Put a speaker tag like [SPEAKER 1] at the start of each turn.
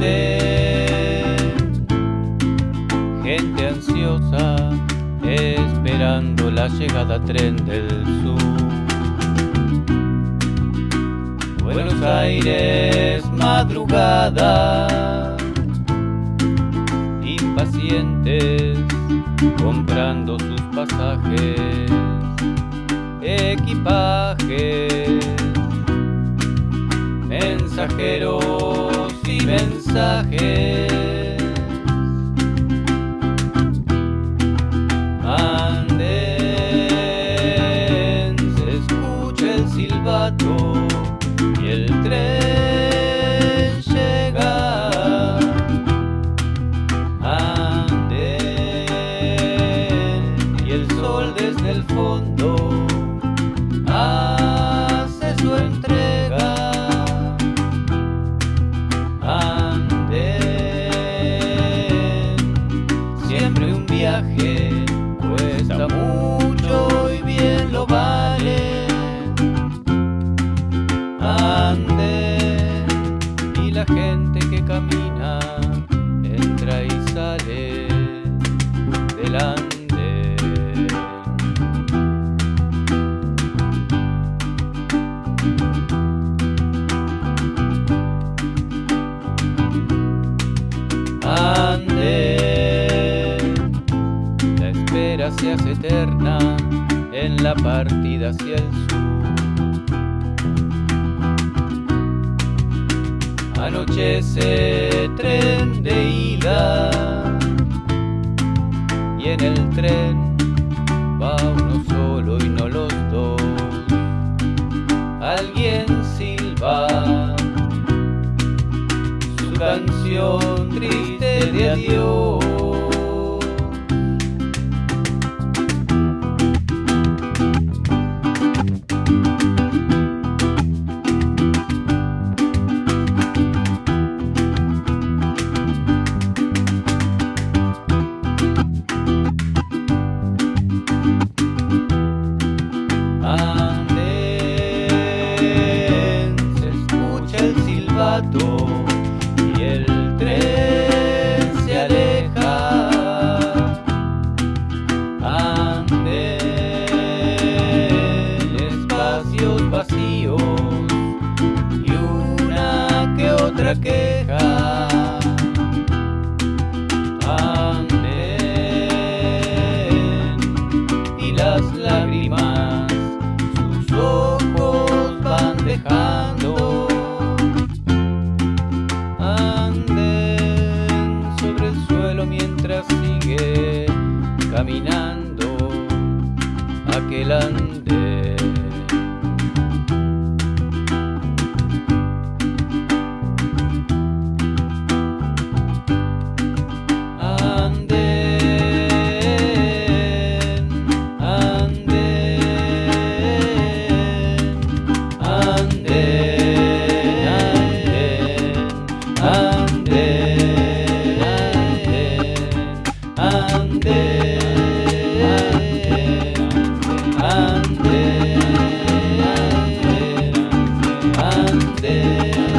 [SPEAKER 1] Gente. Ansiosa esperando la llegada tren del sur. Buenos Aires, madrugada, impacientes comprando sus pasajes, equipajes, mensajeros y mensajes. Siempre un viaje cuesta mucho y bien lo vale. Anden, y la gente que camina entra y sale del andén. Se hace eterna en la partida hacia el sur. Anochece tren de ida y en el tren va uno solo y no los dos. Alguien silba su canción triste de adiós. Y una que otra queja. Anden, y las lágrimas sus ojos van dejando. Anden sobre el suelo mientras sigue caminando aquel andén. ande, ande, ande, ande.